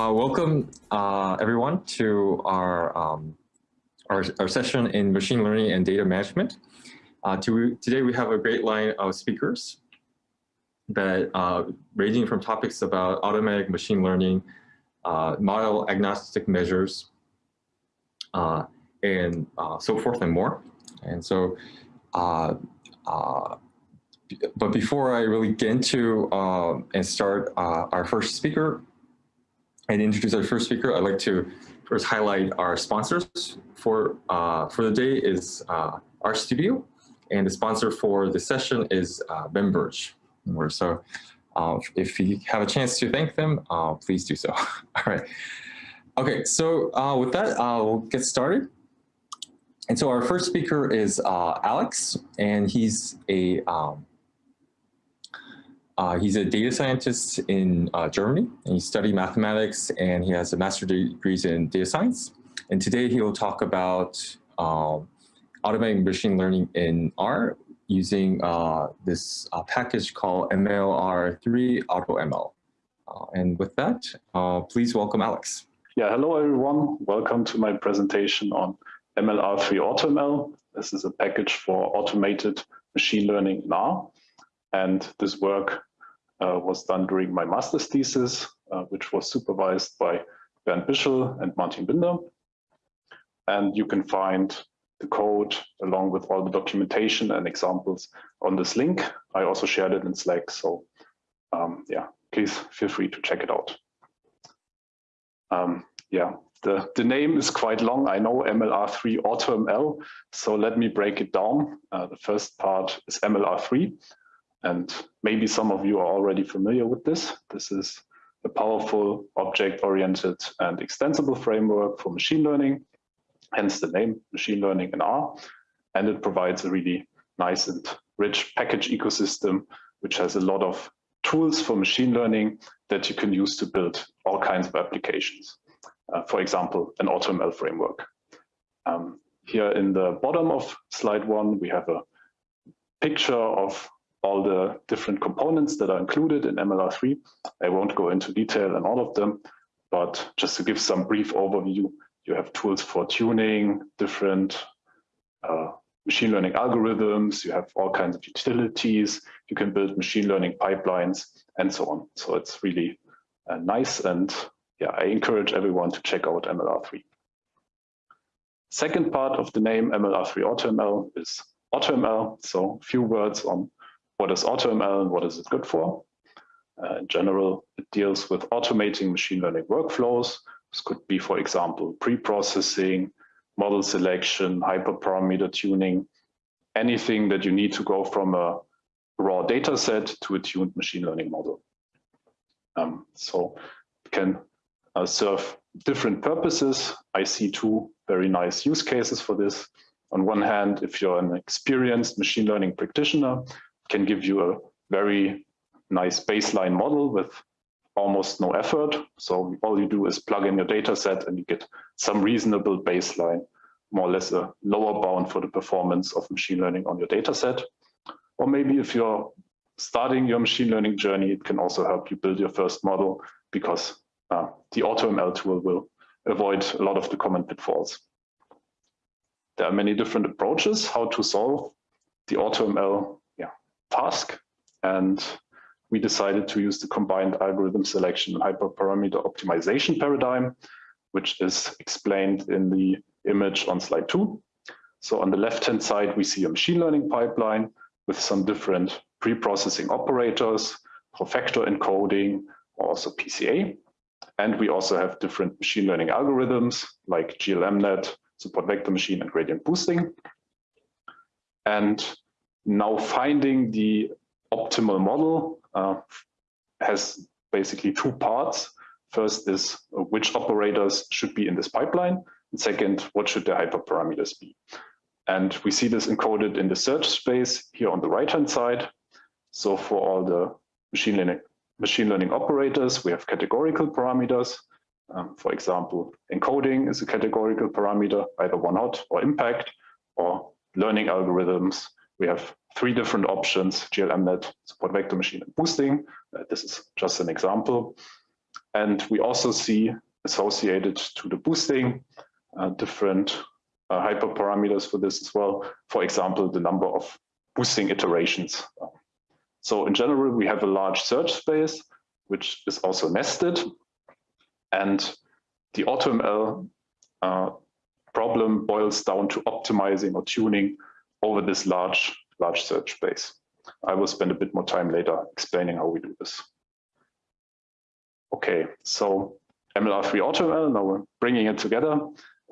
uh, welcome uh, everyone to our, um, our, our session in machine learning and data management. Uh, to, today we have a great line of speakers that uh, ranging from topics about automatic machine learning, uh, model agnostic measures, uh, and so forth and more. And so, but before I really get into and start our first speaker, and introduce our first speaker, I'd like to first highlight our sponsors for uh, for the day is uh, RStudio, and the sponsor for the session is uh, Memberge. So uh, if you have a chance to thank them, uh, please do so. All right. Okay, so uh, with that, uh, we'll get started. And so our first speaker is uh, Alex, and he's a um, uh, he's a data scientist in uh, Germany, and he studied mathematics, and he has a master's degree in data science. And today he will talk about um, automating machine learning in R using uh, this uh, package called MLR3 AutoML. Uh, and with that, uh, please welcome Alex. Yeah, hello everyone. Welcome to my presentation on MLR3 AutoML. This is a package for automated machine learning in R. And this work was done during my master's thesis, uh, which was supervised by Bernd Bischl and Martin Binder. And you can find the code along with all the documentation and examples on this link. I also shared it in Slack, so um, yeah, please feel free to check it out. Um, yeah, the, the name is quite long. I know MLR3 AutoML, so let me break it down. Uh, the first part is MLR3, and maybe some of you are already familiar with this. This is a powerful object-oriented and extensible framework for machine learning, hence the name machine learning in R. And it provides a really nice and rich package ecosystem, which has a lot of tools for machine learning that you can use to build all kinds of applications. Uh, for example, an AutoML framework. Um, here in the bottom of slide one, we have a picture of all the different components that are included in MLR3. I won't go into detail on all of them, but just to give some brief overview, you have tools for tuning different uh, machine learning algorithms, you have all kinds of utilities, you can build machine learning pipelines, and so on. So it's really uh, nice, and yeah, I encourage everyone to check out MLR3. Second part of the name MLR3 AutoML is AutoML, so a few words on what is AutoML and what is it good for? Uh, in general, it deals with automating machine learning workflows. This could be, for example, pre-processing, model selection, hyperparameter tuning, anything that you need to go from a raw data set to a tuned machine learning model. Um, so it can uh, serve different purposes. I see two very nice use cases for this. On one hand, if you're an experienced machine learning practitioner, can give you a very nice baseline model with almost no effort. So all you do is plug in your data set and you get some reasonable baseline, more or less a lower bound for the performance of machine learning on your data set. Or maybe if you're starting your machine learning journey, it can also help you build your first model because uh, the AutoML tool will avoid a lot of the common pitfalls. There are many different approaches how to solve the AutoML task. And we decided to use the combined algorithm selection hyperparameter optimization paradigm, which is explained in the image on slide two. So on the left-hand side, we see a machine learning pipeline with some different pre-processing operators for factor encoding, also PCA. And we also have different machine learning algorithms like GLMNet, support vector machine, and gradient boosting. And now finding the optimal model uh, has basically two parts. First is uh, which operators should be in this pipeline. And second, what should the hyperparameters be? And we see this encoded in the search space here on the right-hand side. So for all the machine learning, machine learning operators, we have categorical parameters. Um, for example, encoding is a categorical parameter, either one hot or impact, or learning algorithms we have three different options, GLMNet, support vector machine, and boosting. Uh, this is just an example. And we also see associated to the boosting uh, different uh, hyperparameters for this as well. For example, the number of boosting iterations. So in general, we have a large search space, which is also nested. And the AutoML uh, problem boils down to optimizing or tuning over this large, large search space. I will spend a bit more time later explaining how we do this. Okay, so MLR3 AutoML, now we're bringing it together,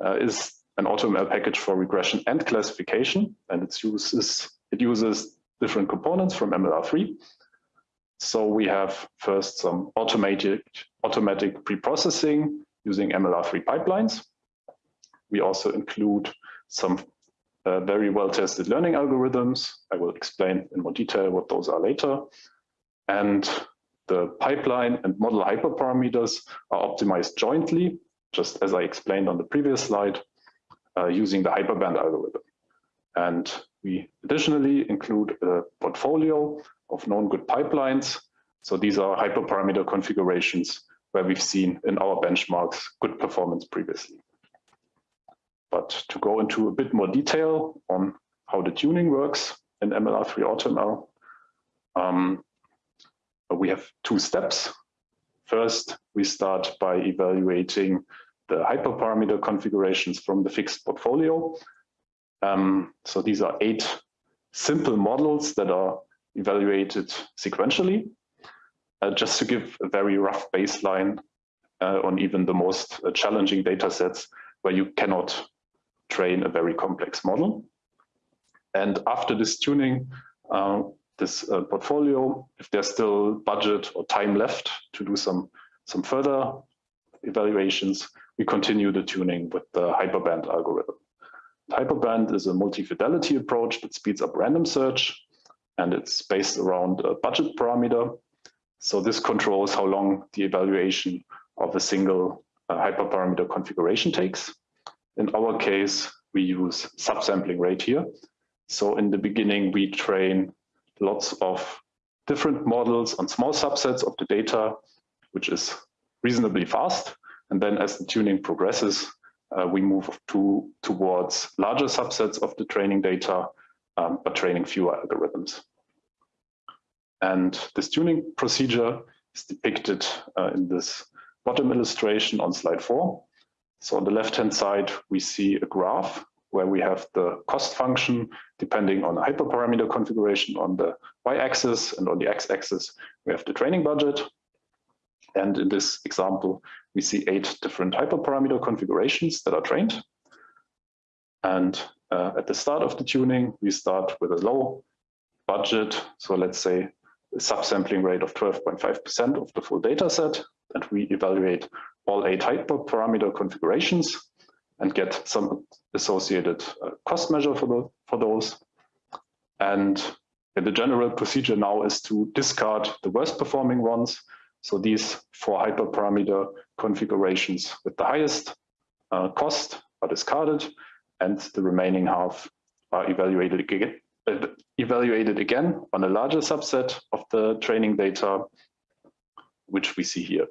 uh, is an AutoML package for regression and classification, and it uses, it uses different components from MLR3. So we have first some automatic, automatic pre-processing using MLR3 pipelines. We also include some uh, very well-tested learning algorithms. I will explain in more detail what those are later. And the pipeline and model hyperparameters are optimized jointly, just as I explained on the previous slide, uh, using the hyperband algorithm. And we additionally include a portfolio of known good pipelines. So these are hyperparameter configurations where we've seen in our benchmarks good performance previously. But to go into a bit more detail on how the tuning works in MLR3 AutoML, um, we have two steps. First, we start by evaluating the hyperparameter configurations from the fixed portfolio. Um, so these are eight simple models that are evaluated sequentially. Uh, just to give a very rough baseline uh, on even the most uh, challenging data sets where you cannot train a very complex model. And after this tuning, uh, this uh, portfolio, if there's still budget or time left to do some, some further evaluations, we continue the tuning with the hyperband algorithm. Hyperband is a multi-fidelity approach that speeds up random search, and it's based around a budget parameter. So this controls how long the evaluation of a single uh, hyperparameter configuration takes. In our case, we use subsampling rate here. So in the beginning, we train lots of different models on small subsets of the data, which is reasonably fast. And then as the tuning progresses, uh, we move to, towards larger subsets of the training data, um, but training fewer algorithms. And this tuning procedure is depicted uh, in this bottom illustration on slide four. So on the left-hand side, we see a graph where we have the cost function depending on the hyperparameter configuration on the y-axis and on the x-axis we have the training budget. And in this example, we see eight different hyperparameter configurations that are trained. And uh, at the start of the tuning, we start with a low budget. So let's say a subsampling rate of 12.5% of the full data set. And we evaluate all eight hyperparameter configurations and get some associated uh, cost measure for, the, for those. And the general procedure now is to discard the worst performing ones. So these four hyperparameter configurations with the highest uh, cost are discarded and the remaining half are evaluated again, uh, evaluated again on a larger subset of the training data, which we see here.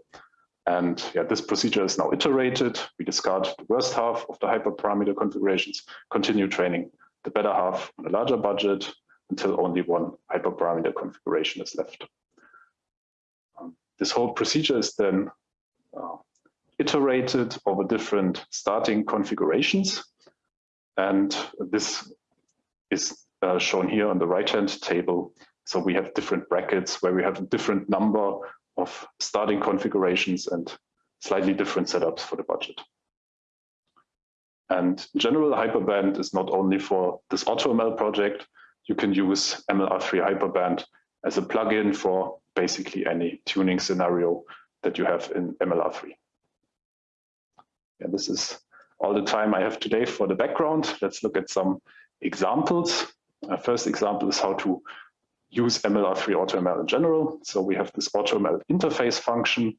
And yeah, this procedure is now iterated. We discard the worst half of the hyperparameter configurations, continue training the better half on a larger budget until only one hyperparameter configuration is left. Um, this whole procedure is then uh, iterated over different starting configurations. And this is uh, shown here on the right-hand table. So we have different brackets where we have a different number of starting configurations and slightly different setups for the budget. And in general, Hyperband is not only for this AutoML project, you can use MLR3 Hyperband as a plugin for basically any tuning scenario that you have in MLR3. And this is all the time I have today for the background. Let's look at some examples. Uh, first example is how to use MLR3 AutoML in general. So we have this AutoML interface function,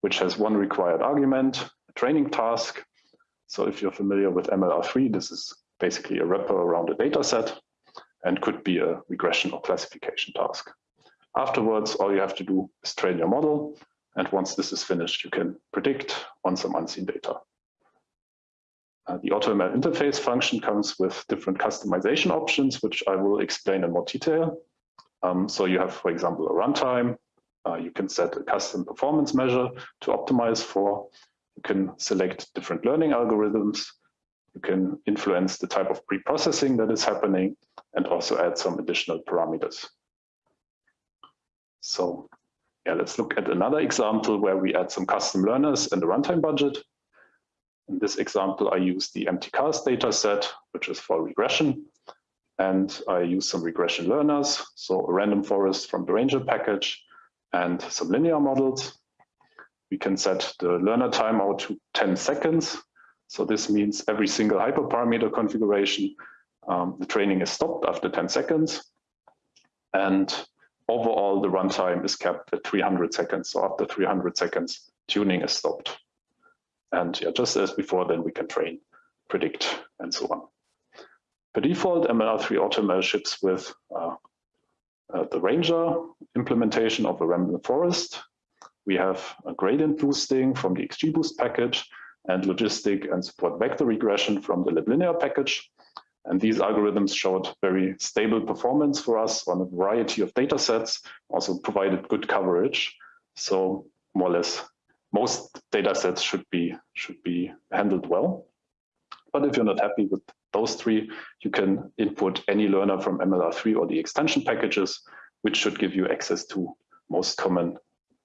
which has one required argument, a training task. So if you're familiar with MLR3, this is basically a wrapper around a data set and could be a regression or classification task. Afterwards, all you have to do is train your model And once this is finished, you can predict on some unseen data. Uh, the AutoML interface function comes with different customization options, which I will explain in more detail. Um, so you have, for example, a runtime. Uh, you can set a custom performance measure to optimize for. You can select different learning algorithms. You can influence the type of pre-processing that is happening and also add some additional parameters. So yeah, let's look at another example where we add some custom learners and a runtime budget. In this example, I use the mtcars data set, which is for regression. And I use some regression learners, so a random forest from the Ranger package and some linear models. We can set the learner timeout to 10 seconds. So this means every single hyperparameter configuration, um, the training is stopped after 10 seconds. And overall, the runtime is kept at 300 seconds. So after 300 seconds, tuning is stopped. And yeah, just as before, then we can train, predict, and so on. By default, MLR3 AutoML ships with uh, uh, the Ranger implementation of a random forest. We have a gradient boosting from the XGBoost package and logistic and support vector regression from the liblinear package. And these algorithms showed very stable performance for us on a variety of data sets, also provided good coverage. So more or less most data sets should be, should be handled well. But if you're not happy with those three, you can input any learner from MLR3 or the extension packages, which should give you access to most common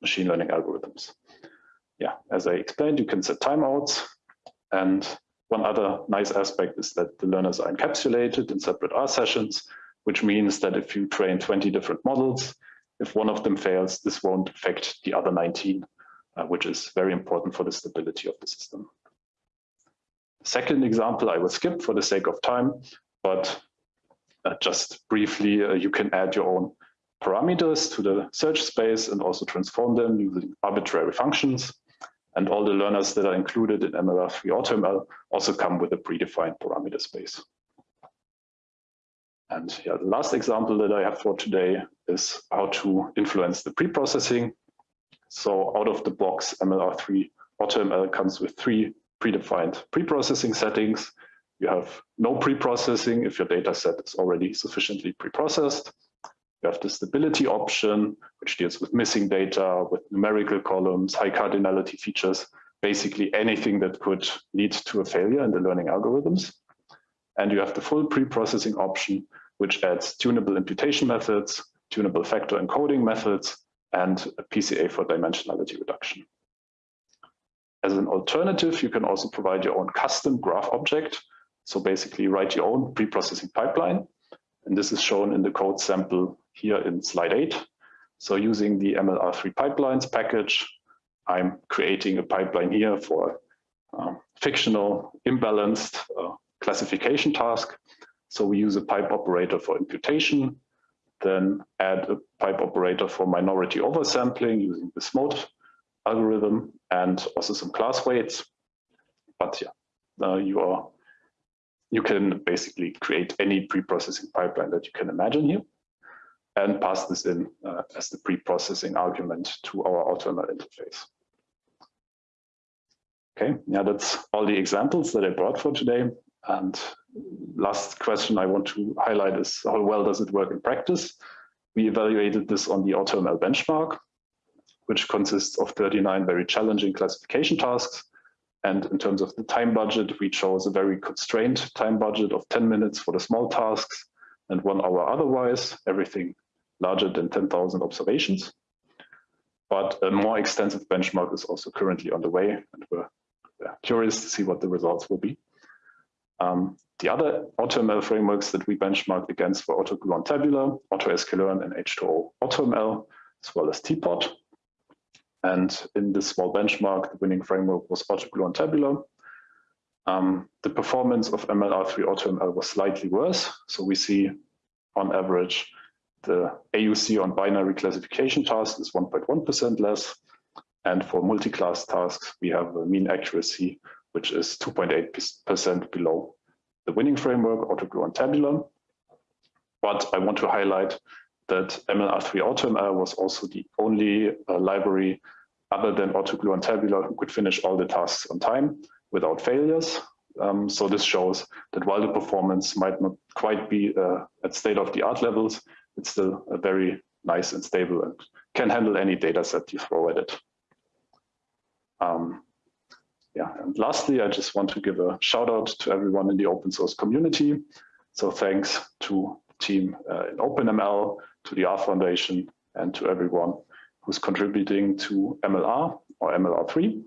machine learning algorithms. Yeah, as I explained, you can set timeouts. And one other nice aspect is that the learners are encapsulated in separate R sessions, which means that if you train 20 different models, if one of them fails, this won't affect the other 19 uh, which is very important for the stability of the system. Second example, I will skip for the sake of time, but uh, just briefly, uh, you can add your own parameters to the search space and also transform them using arbitrary functions. And all the learners that are included in MLR3 AutoML also come with a predefined parameter space. And yeah, the last example that I have for today is how to influence the pre-processing so out of the box, MLR3 AutoML comes with three predefined preprocessing settings. You have no preprocessing if your data set is already sufficiently preprocessed. You have the stability option, which deals with missing data, with numerical columns, high cardinality features, basically anything that could lead to a failure in the learning algorithms. And you have the full preprocessing option, which adds tunable imputation methods, tunable factor encoding methods, and a PCA for dimensionality reduction. As an alternative, you can also provide your own custom graph object. So basically write your own pre-processing pipeline. And this is shown in the code sample here in slide eight. So using the MLR3 pipelines package, I'm creating a pipeline here for um, fictional imbalanced uh, classification task. So we use a pipe operator for imputation, then add a pipe operator for minority oversampling using the SMOTE algorithm and also some class weights. But yeah, you are you can basically create any pre-processing pipeline that you can imagine here and pass this in uh, as the pre-processing argument to our AutoML interface. Okay, yeah, that's all the examples that I brought for today. And last question I want to highlight is how well does it work in practice? We evaluated this on the AutoML benchmark, which consists of 39 very challenging classification tasks. And in terms of the time budget, we chose a very constrained time budget of 10 minutes for the small tasks and one hour otherwise, everything larger than 10,000 observations. But a more extensive benchmark is also currently on the way, and we're curious to see what the results will be. Um, the other AutoML frameworks that we benchmarked against were AutoGluon Tabular, AutoSKLearn, and H2O AutoML, as well as TPOT. And in this small benchmark, the winning framework was AutoGluon Tabular. Um, the performance of MLR3 AutoML was slightly worse. So we see on average, the AUC on binary classification tasks is 1.1% less. And for multi-class tasks, we have a mean accuracy, which is 2.8% below the winning framework, AutoGluon Tabular. But I want to highlight that MLR3 AutoML was also the only uh, library other than AutoGluon and Tabular who could finish all the tasks on time without failures. Um, so this shows that while the performance might not quite be uh, at state-of-the-art levels, it's still a very nice and stable and can handle any data set you throw at it. Um, yeah, and lastly, I just want to give a shout out to everyone in the open source community. So thanks to the team uh, in OpenML, to the R Foundation, and to everyone who's contributing to MLR or MLR3.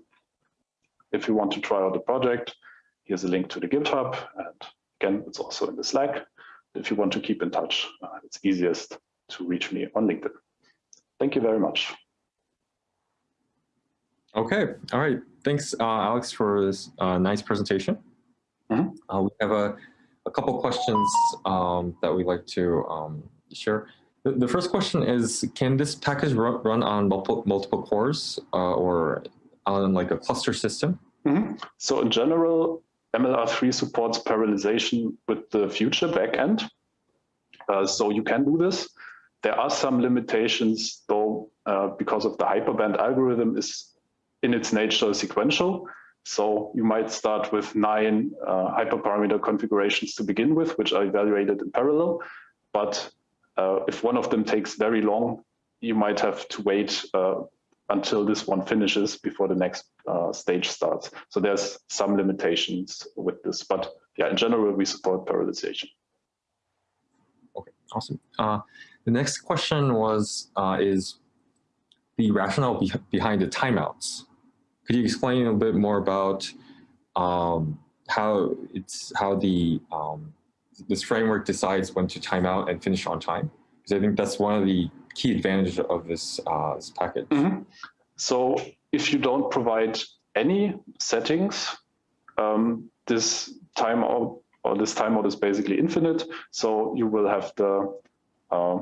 If you want to try out the project, here's a link to the GitHub. And again, it's also in the Slack. If you want to keep in touch, uh, it's easiest to reach me on LinkedIn. Thank you very much. Okay, all right. Thanks, uh, Alex, for this uh, nice presentation. Mm -hmm. uh, we have a, a couple questions um, that we'd like to um, share. The, first question is, can this package run, on multiple, multiple cores uh, or on like a cluster system? Mm -hmm. So in general, MLR3 supports parallelization with the future backend. Uh, so you can do this. There are some limitations though, uh, because of the hyperband algorithm is in its nature sequential. So you might start with nine uh, hyperparameter configurations to begin with, which are evaluated in parallel. But uh, if one of them takes very long, you might have to wait uh, until this one finishes before the next uh, stage starts. So there's some limitations with this, but yeah, in general, we support parallelization. Okay, awesome. Uh, the next question was, uh, is the rationale be behind the timeouts. Could you explain a bit more about um, how it's how the um, this framework decides when to time out and finish on time? Because I think that's one of the key advantages of this, uh, this package. Mm -hmm. So if you don't provide any settings, um, this timeout or this timeout is basically infinite. So you will have the uh,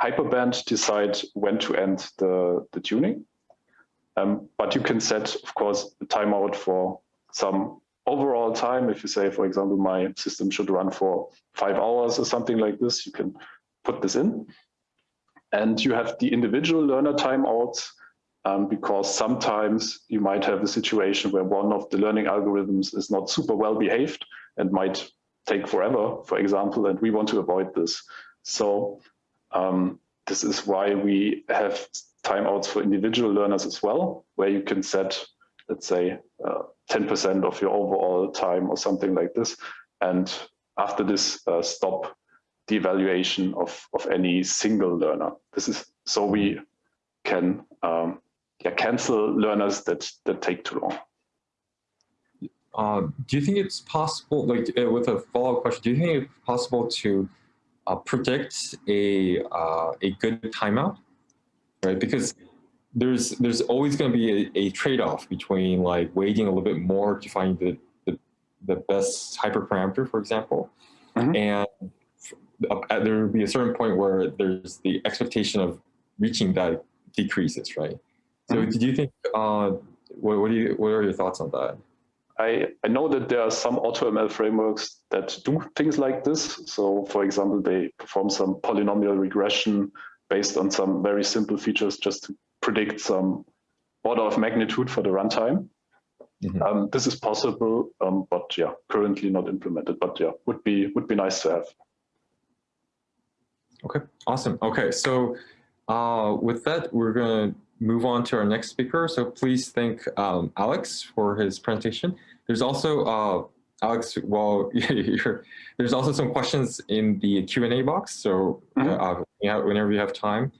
hyperband decide when to end the, the tuning. Um, but you can set, of course, a timeout for some overall time. If you say, for example, my system should run for five hours or something like this, you can put this in. And you have the individual learner timeouts um, because sometimes you might have a situation where one of the learning algorithms is not super well behaved and might take forever, for example, and we want to avoid this. So um, this is why we have timeouts for individual learners as well, where you can set, let's say, 10% uh, of your overall time or something like this. And after this, uh, stop the evaluation of, of any single learner. This is so we can um, yeah, cancel learners that, that take too long. Uh, do you think it's possible, like uh, with a follow-up question, do you think it's possible to uh, predict a uh, a good timeout, right? Because there's there's always going to be a, a trade-off between like waiting a little bit more to find the the, the best hyperparameter, for example, mm -hmm. and uh, there will be a certain point where there's the expectation of reaching that decreases, right? So, mm -hmm. do you think? Uh, what, what do you? What are your thoughts on that? I, I know that there are some AutoML frameworks that do things like this. So for example, they perform some polynomial regression based on some very simple features just to predict some order of magnitude for the runtime. Mm -hmm. um, this is possible, um, but yeah, currently not implemented. But yeah, would be would be nice to have. Okay, awesome. Okay, so uh, with that, we're going to move on to our next speaker. So please thank um, Alex for his presentation. There's also, uh, Alex, while you're, there's also some questions in the Q&A box. So mm -hmm. uh, whenever you have time,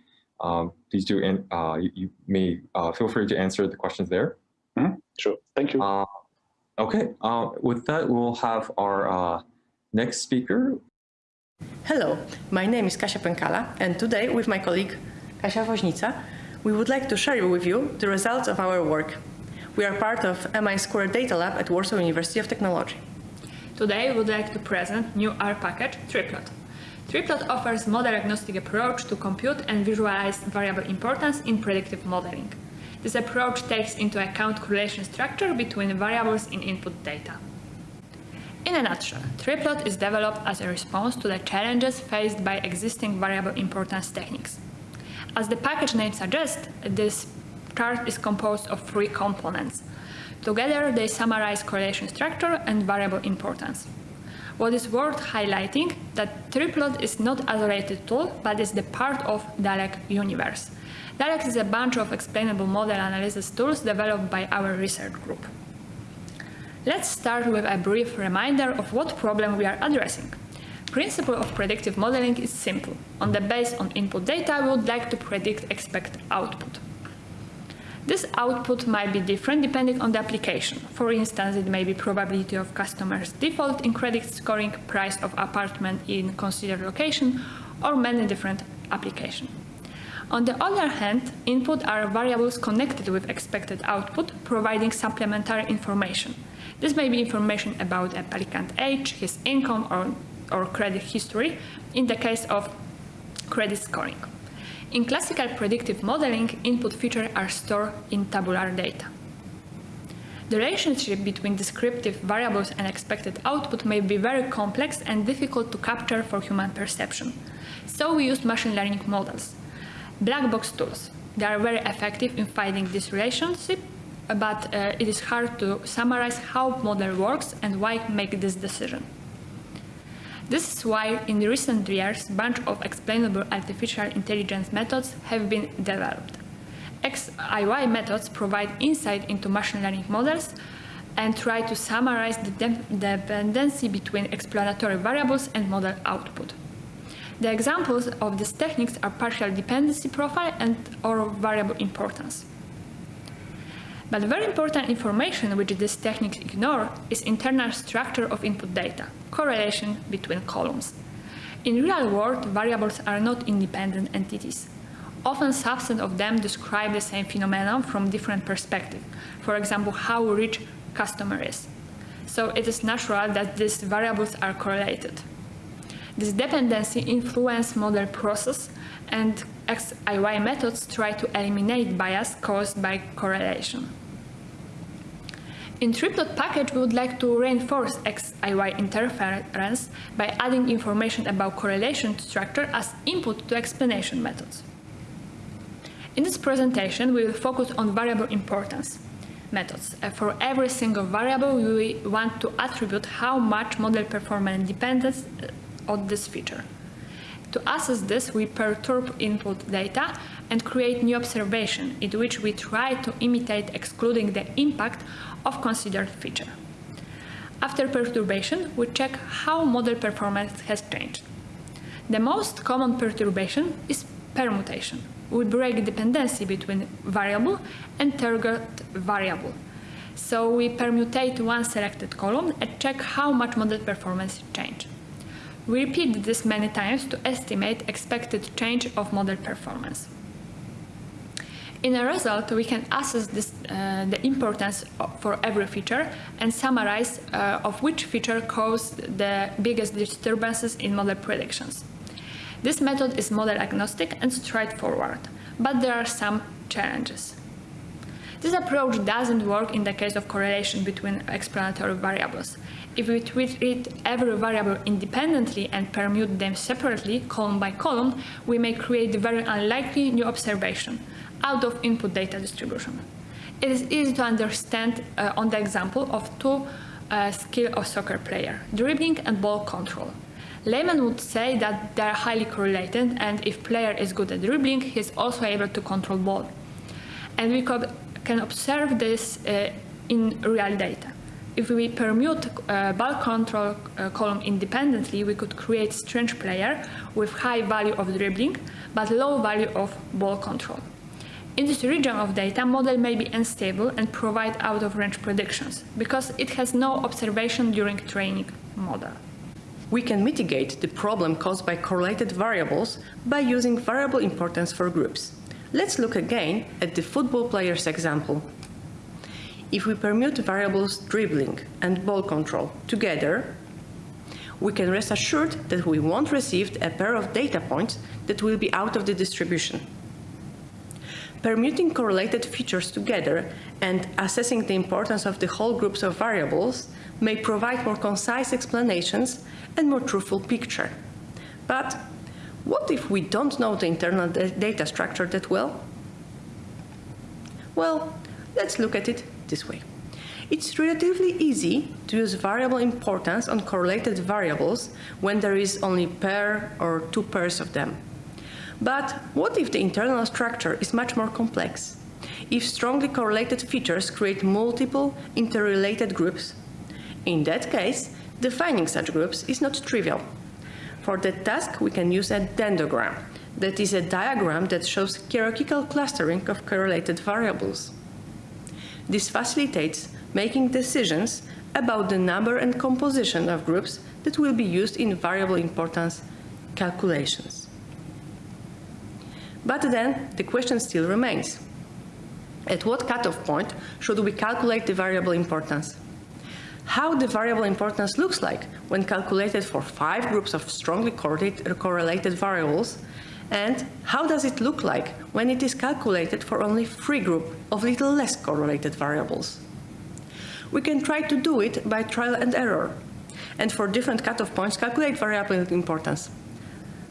um, please do, and uh, you, you, may uh, feel free to answer the questions there. Mm -hmm. Sure, thank you. Uh, okay, uh, with that, we'll have our next speaker. Hello, my name is Kasia Pękala, and today with my colleague Kasia Woźnica, we would like to share with you the results of our work. We are part of MI Square Data Lab at Warsaw University of Technology. Today we would like to present new R package, Triplot. Triplot offers model-agnostic approach to compute and visualize variable importance in predictive modeling. This approach takes into account correlation structure between variables in input data. In a nutshell, Triplot is developed as a response to the challenges faced by existing variable importance techniques. As the package name suggests, this chart is composed of three components. Together, they summarize correlation structure and variable importance. What is worth highlighting that Triplot is not a isolated tool, but is the part of DALEX universe. DALEX is a bunch of explainable model analysis tools developed by our research group. Let's start with a brief reminder of what problem we are addressing. Principle of predictive modeling is simple. On the base on input data, we would like to predict expected output. This output might be different depending on the application. For instance, it may be probability of customer's default in credit scoring, price of apartment in considered location, or many different applications. On the other hand, input are variables connected with expected output, providing supplementary information. This may be information about applicant age, his income, or, or credit history, in the case of credit scoring. In classical predictive modeling, input features are stored in tabular data. The relationship between descriptive variables and expected output may be very complex and difficult to capture for human perception. So we use machine learning models. Black box tools. They are very effective in finding this relationship, but uh, it is hard to summarize how model works and why make this decision. This is why in recent years, a bunch of explainable artificial intelligence methods have been developed. XAI methods provide insight into machine learning models and try to summarize the de dependency between explanatory variables and model output. The examples of these techniques are partial dependency profile and or variable importance. But very important information which these techniques ignore is internal structure of input data, correlation between columns. In real world, variables are not independent entities. Often subsets of them describe the same phenomenon from different perspectives, for example, how rich customer is. So it is natural that these variables are correlated. This dependency influences model process and XAI methods try to eliminate bias caused by correlation. In triplot package, we would like to reinforce XAI interference by adding information about correlation structure as input to explanation methods. In this presentation, we will focus on variable importance methods. Uh, for every single variable, we want to attribute how much model performance depends uh, on this feature. To assess this, we perturb input data and create new observation in which we try to imitate excluding the impact of considered feature. After perturbation, we check how model performance has changed. The most common perturbation is permutation. We break dependency between variable and target variable. So we permutate one selected column and check how much model performance changed. We repeat this many times to estimate expected change of model performance. In a result, we can assess this, uh, the importance for every feature and summarize uh, of which feature caused the biggest disturbances in model predictions. This method is model agnostic and straightforward, but there are some challenges. This approach doesn't work in the case of correlation between explanatory variables. If we treat every variable independently and permute them separately, column by column, we may create a very unlikely new observation out of input data distribution. It is easy to understand uh, on the example of two uh, skill of soccer player, dribbling and ball control. Layman would say that they are highly correlated and if player is good at dribbling, he is also able to control ball. And we can observe this uh, in real data. If we permute uh, ball control uh, column independently, we could create strange player with high value of dribbling, but low value of ball control. In this region of data, model may be unstable and provide out-of-range predictions, because it has no observation during training model. We can mitigate the problem caused by correlated variables by using variable importance for groups. Let's look again at the football player's example. If we permute variables dribbling and ball control together, we can rest assured that we won't receive a pair of data points that will be out of the distribution. Permuting correlated features together and assessing the importance of the whole groups of variables may provide more concise explanations and more truthful picture. But what if we don't know the internal data structure that well? Well, let's look at it this way. It's relatively easy to use variable importance on correlated variables when there is only pair or two pairs of them. But what if the internal structure is much more complex? If strongly correlated features create multiple interrelated groups? In that case, defining such groups is not trivial. For that task, we can use a dendrogram, that is a diagram that shows hierarchical clustering of correlated variables. This facilitates making decisions about the number and composition of groups that will be used in variable importance calculations. But then the question still remains. At what cutoff point should we calculate the variable importance? How the variable importance looks like when calculated for five groups of strongly correlated variables and how does it look like when it is calculated for only three groups of little less correlated variables? We can try to do it by trial and error, and for different cutoff points calculate variable importance.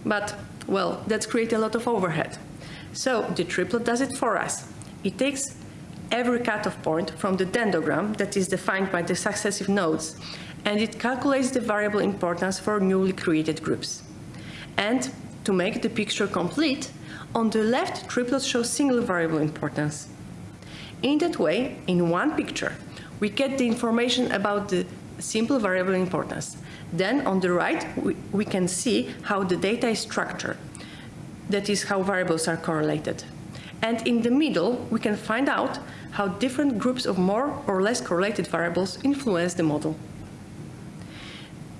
But, well, that creates a lot of overhead. So the triplot does it for us. It takes every cutoff point from the dendrogram that is defined by the successive nodes, and it calculates the variable importance for newly created groups. And to make the picture complete, on the left, triplets show single variable importance. In that way, in one picture, we get the information about the simple variable importance. Then on the right, we, we can see how the data is structured. That is how variables are correlated. And in the middle, we can find out how different groups of more or less correlated variables influence the model.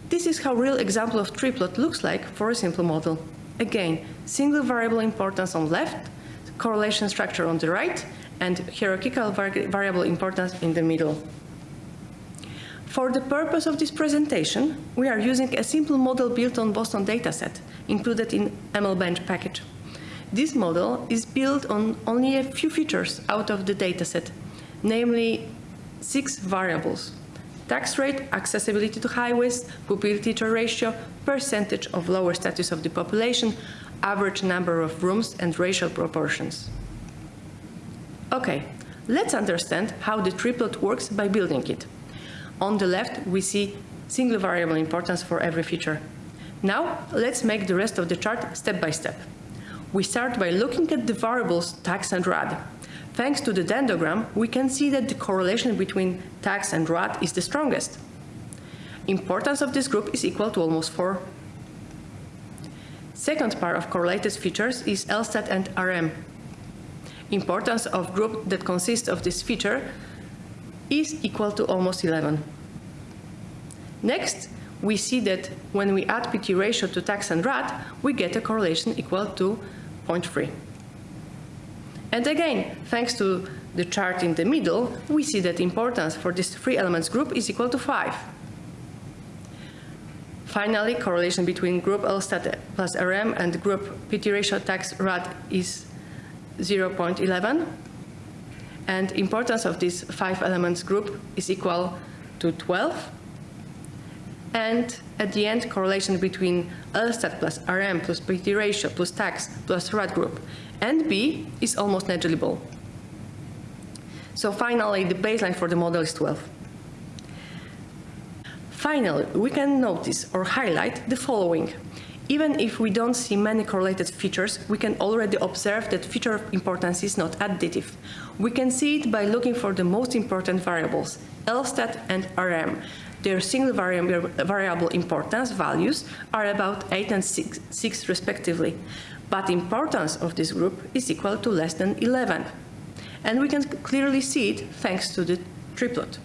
This is how real example of triplot looks like for a simple model. Again, single variable importance on left, correlation structure on the right, and hierarchical variable importance in the middle. For the purpose of this presentation, we are using a simple model built on Boston dataset, included in MLBench package. This model is built on only a few features out of the dataset, namely six variables. Tax rate, accessibility to highways, pupil-teacher ratio, percentage of lower status of the population, average number of rooms, and racial proportions. Okay, let's understand how the triplot works by building it. On the left, we see single variable importance for every feature. Now, let's make the rest of the chart step by step. We start by looking at the variables tax and rad. Thanks to the dendrogram, we can see that the correlation between tax and rad is the strongest. Importance of this group is equal to almost 4. Second part of correlated features is LSTAT and RM. Importance of group that consists of this feature is equal to almost 11. Next, we see that when we add PT ratio to tax and rad, we get a correlation equal to 0.3. And again, thanks to the chart in the middle, we see that importance for this three elements group is equal to 5. Finally, correlation between group LSTAT plus RM and group PT ratio tax rad is 0.11. And importance of this five elements group is equal to 12. And at the end, correlation between LSTAT plus RM plus PT ratio plus tax plus RAD group and B is almost negligible. So finally, the baseline for the model is 12. Finally, we can notice or highlight the following. Even if we don't see many correlated features, we can already observe that feature importance is not additive. We can see it by looking for the most important variables, LSTAT and RM. Their single variable importance values are about 8 and 6, 6 respectively, but importance of this group is equal to less than 11. And we can clearly see it thanks to the triplot.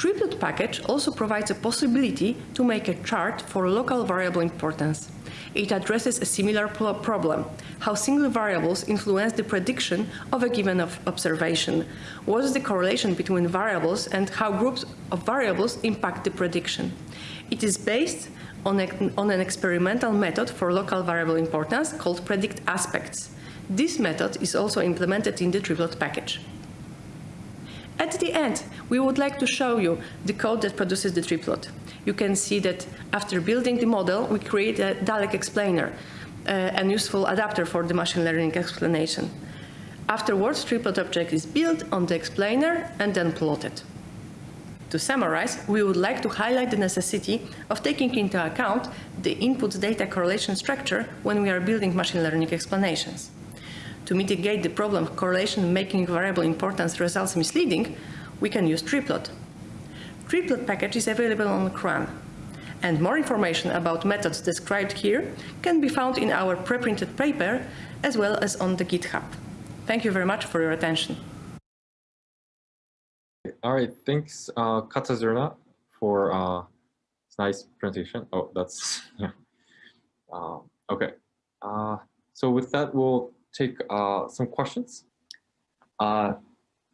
Triplot package also provides a possibility to make a chart for local variable importance. It addresses a similar problem, how single variables influence the prediction of a given observation. What is the correlation between variables and how groups of variables impact the prediction? It is based on, a, on an experimental method for local variable importance called predict aspects. This method is also implemented in the triplot package. At the end, we would like to show you the code that produces the triplot. You can see that after building the model, we create a DALEX explainer, uh, an useful adapter for the machine learning explanation. Afterwards, triplot object is built on the explainer and then plotted. To summarize, we would like to highlight the necessity of taking into account the input data correlation structure when we are building machine learning explanations. To mitigate the problem of correlation making variable importance results misleading, we can use triplot. Triplot package is available on CRAN, and more information about methods described here can be found in our pre-printed paper as well as on the GitHub. Thank you very much for your attention. All right, thanks, uh, for uh, this nice presentation. Oh, that's, yeah. Uh, okay, uh, so with that, we'll take uh, some questions. Uh,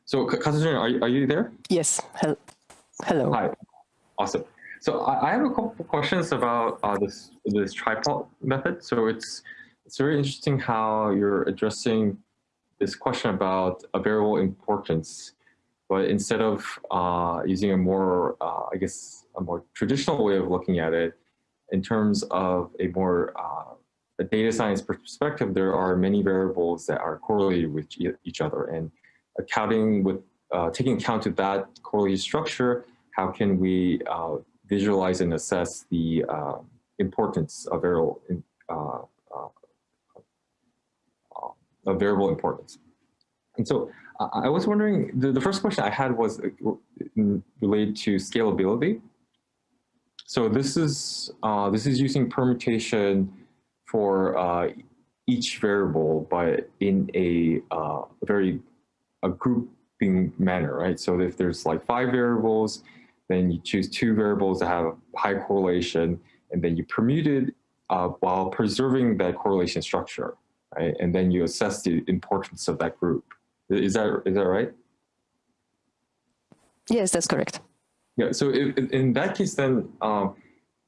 so Katarzyna, are, you, are you there? Yes, Hel hello. Hi, awesome. So I, I have a couple questions about uh, this this triplot method. So it's it's very interesting how you're addressing this question about a variable importance, but instead of uh, using a more, uh, I guess, a more traditional way of looking at it, in terms of a more uh, a data science perspective, there are many variables that are correlated with each other, and accounting with uh, taking account of that correlated structure, how can we uh, visualize and assess the uh, importance of variable uh, uh, of variable importance. And so I was wondering, the, the first question I had was related to scalability. So this is uh, this is using permutation for uh, each variable, but in a, uh, very a grouping manner, right? So if there's like five variables, then you choose two variables that have high correlation, and then you permute it uh, while preserving that correlation structure, right? And then you assess the importance of that group. Is that is that right? Yes, that's correct. Yeah. So if, in that case, then um,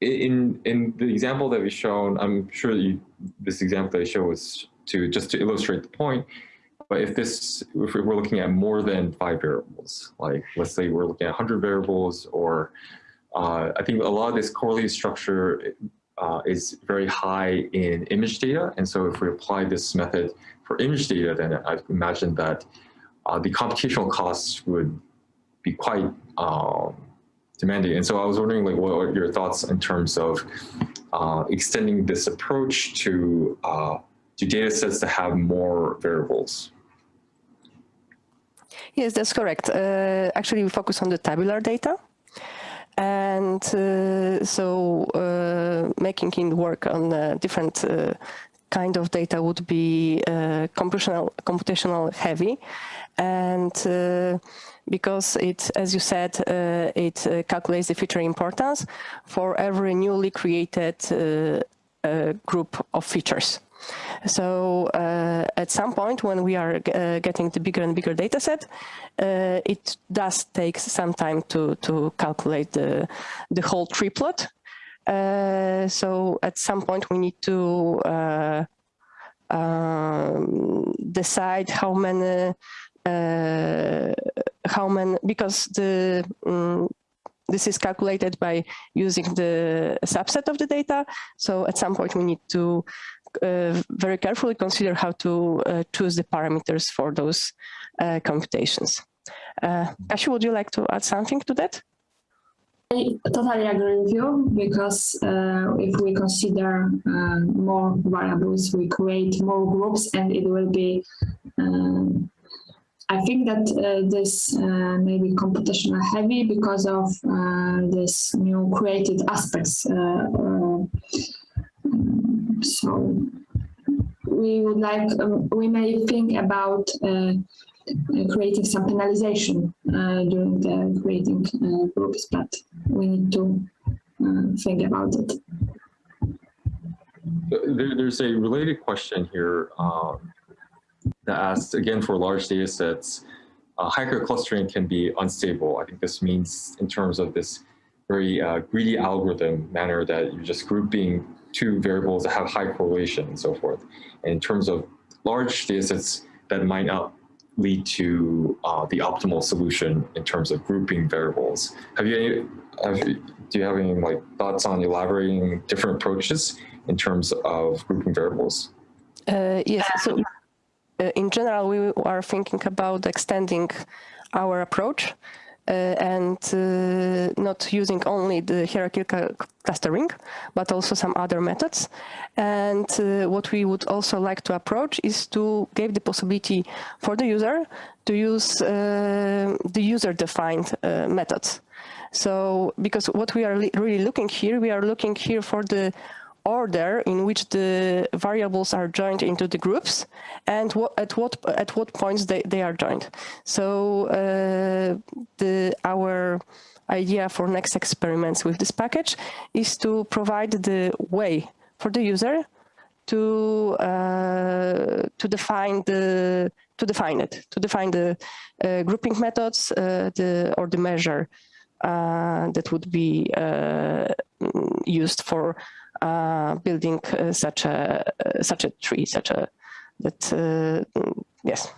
in in the example that we've shown, I'm sure you, this example that I show was to just to illustrate the point. But if this, if we're looking at more than five variables, like let's say we're looking at 100 variables, or uh, I think a lot of this correlated structure uh, is very high in image data. And so if we apply this method for image data, then I imagine that uh, the computational costs would be quite um, demanding. And so I was wondering, like, what are your thoughts in terms of uh, extending this approach to uh, to data sets that have more variables? Yes, that's correct. Uh, actually, we focus on the tabular data. And uh, so uh, making it work on uh, different kind of data would be computational, computational heavy. And because it, as you said, it calculates the feature importance for every newly created group of features. So uh, at some point when we are uh, getting the bigger and bigger data set, uh, it does take some time to, to calculate the, the whole triplot. Uh, so at some point we need to uh, um, decide how many uh, how many because the um, this is calculated by using the subset of the data. So at some point we need to uh, very carefully consider how to uh, choose the parameters for those uh, computations. Uh, Kasia, would you like to add something to that? I totally agree with you because uh, if we consider uh, more variables, we create more groups and it will be I think that uh, this uh, may be computational heavy because of uh, this new created aspects. Um, so we would like, um, we may think about creating some penalization during the creating groups, but we need to think about it. There, there's a related question here. Um, that asks, again, for large data sets, uh, hyperclustering can be unstable. I think this means in terms of this very uh, greedy algorithm manner that you're just grouping two variables that have high correlation and so forth. And in terms of large data sets, that might not lead to uh, the optimal solution in terms of grouping variables. Have you, any, have, do you have any like thoughts on elaborating different approaches in terms of grouping variables? Uh, yes, so in general, we are thinking about extending our approach uh, and uh, not using only the hierarchical clustering, but also some other methods. And uh, what we would also like to approach is to give the possibility for the user to use uh, the user-defined uh, methods. So, because what we are really looking here, we are looking here for the order in which the variables are joined into the groups and what, at what at what points they, they are joined. So uh, the our idea for next experiments with this package is to provide the way for the user to uh, to define the to define it to define the uh, grouping methods uh, the or the measure uh, that would be uh, used for building uh, such a uh, such a tree, such a that mm, yes.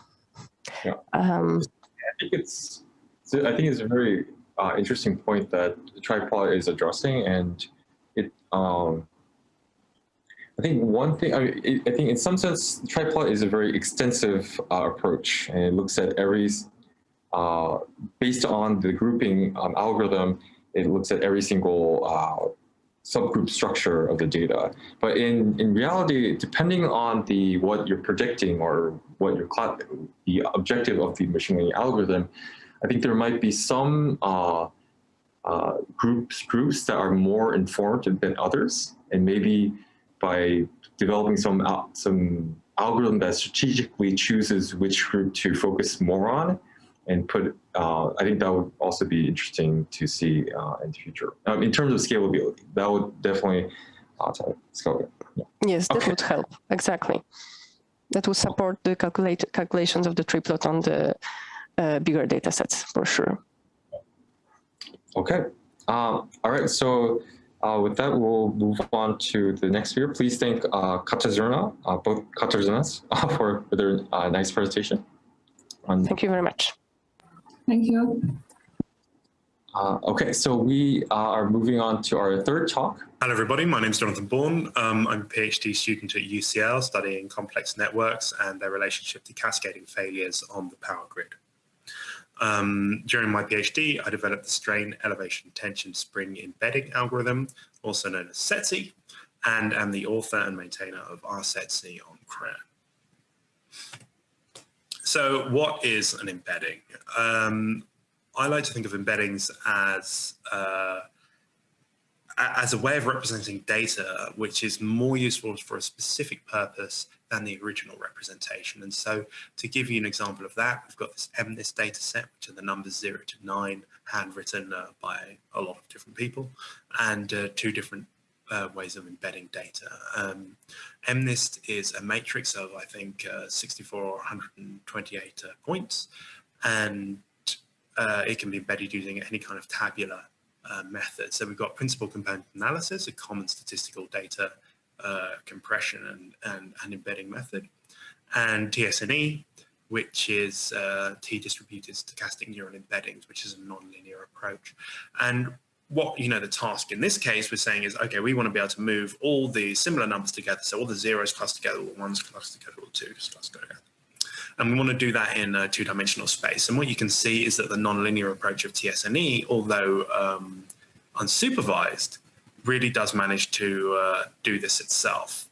Yeah. Um, I think it's I think it's a very interesting point that Triplot is addressing, and it um, I think one thing, I, mean, I think in some sense, Triplot is a very extensive uh, approach and it looks at every, uh, based on the grouping um, algorithm, it looks at every single uh, subgroup structure of the data. But in, in reality, depending on the what you're predicting or what your the objective of the machine learning algorithm, I think there might be some uh, uh, groups groups that are more informed than others, and maybe by developing some some algorithm that strategically chooses which group to focus more on, and put, uh, I think that would also be interesting to see uh, in the future. Um, in terms of scalability, that would definitely uh, scale. Yeah. Yes, that okay. would help, exactly. That would support the calculate, calculations of the triplot on the uh, bigger data sets, for sure. Okay, um, all right, so uh, with that, we'll move on to the next speaker. Please thank uh, Katarzyna, uh, both Katarzynas, uh, for their uh, nice presentation. Thank you very much. Thank you. Uh, okay, so we uh, are moving on to our third talk. Hello, everybody. My name is Jonathan Bourne. Um, I'm a PhD student at UCL studying complex networks and their relationship to cascading failures on the power grid. Um, during my PhD, I developed the strain elevation tension spring embedding algorithm, also known as SETSe, and am the author and maintainer of rsetse on CRAN. So what is an embedding? Um, I like to think of embeddings as uh, as a way of representing data which is more useful for a specific purpose than the original representation. And so to give you an example of that, we've got this MNIST data set, which are the numbers 0 to 9, handwritten uh, by a lot of different people, and uh, two different uh, ways of embedding data. Um, MNIST is a matrix of, I think, uh, 64 or 128 uh, points, and uh, it can be embedded using any kind of tabular uh, method. So we've got principal component analysis, a common statistical data uh, compression and, and, and, embedding method, and TSNE, which is T-distributed stochastic neural embeddings, which is a nonlinear approach. And what you know the task in this case we're saying is okay we want to be able to move all the similar numbers together. So all the zeros cluster together all the ones cluster together all the twos cluster together. And we want to do that in a two-dimensional space. And what you can see is that the nonlinear approach of TSNE although um, unsupervised really does manage to uh, do this itself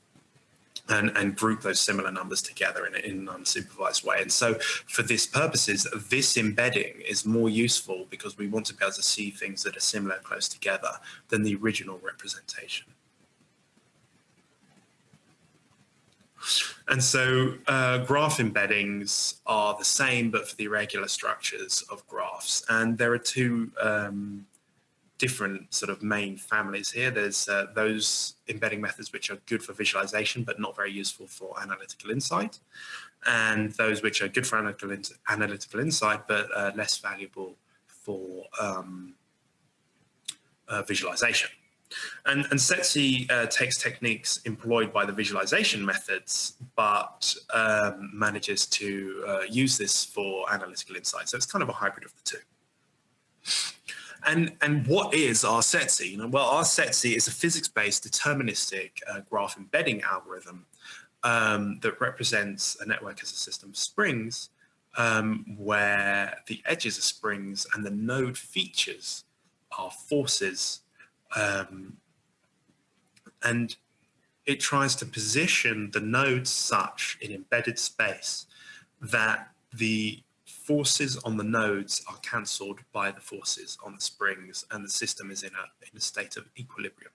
and, and group those similar numbers together in, in an unsupervised way. And so for this purposes, this embedding is more useful because we want to be able to see things that are similar close together than the original representation. And so uh, graph embeddings are the same, but for the irregular structures of graphs. And there are two um, different sort of main families here. There's uh, those embedding methods which are good for visualization, but not very useful for analytical insight. And those which are good for analytical, in analytical insight, but uh, less valuable for um, uh, visualization. And, and SETSe uh, takes techniques employed by the visualization methods, but um, manages to uh, use this for analytical insight. So it's kind of a hybrid of the two. And, and what is rsetse? You know, well, rsetse is a physics-based deterministic uh, graph embedding algorithm um, that represents a network as a system of springs um, where the edges are springs and the node features are forces. Um, and it tries to position the nodes such in embedded space that the forces on the nodes are cancelled by the forces on the springs and the system is in a, in a state of equilibrium.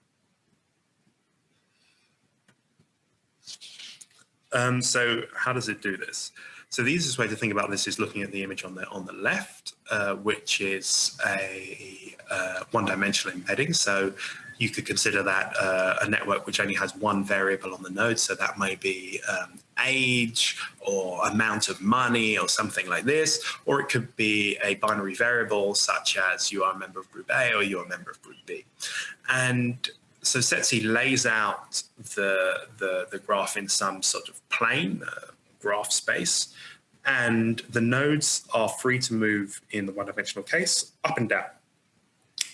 Um, so how does it do this? So the easiest way to think about this is looking at the image on the on the left, uh, which is a uh, one-dimensional embedding. So you could consider that uh, a network which only has one variable on the node. So that may be um, age or amount of money or something like this, or it could be a binary variable such as you are a member of group A or you're a member of group B. And so SETSe lays out the, the, the graph in some sort of plane, uh, graph space, and the nodes are free to move in the one-dimensional case up and down.